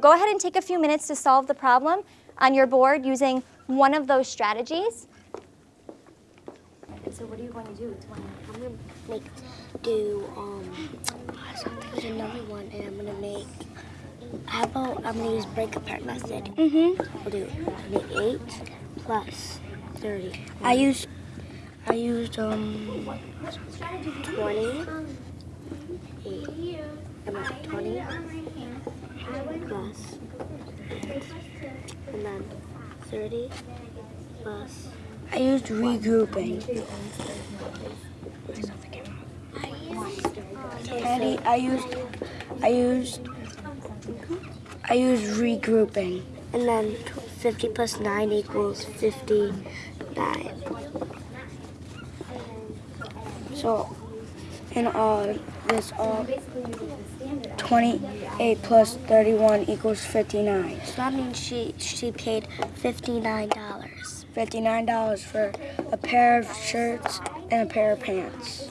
go ahead and take a few minutes to solve the problem on your board using one of those strategies. So what are you going to do? I'm gonna make do um there's another one and I'm gonna make how about I'm gonna use break apart method. Mm-hmm. We'll do make eight plus thirty. I used I used um twenty eight I'm at twenty plus and then thirty plus I used regrouping. Eddie, I used, I used, I used regrouping. And then 50 plus 9 equals 59. So, in all, uh, this all, 28 plus 31 equals 59. So that means she, she paid $59. $59 for a pair of shirts and a pair of pants.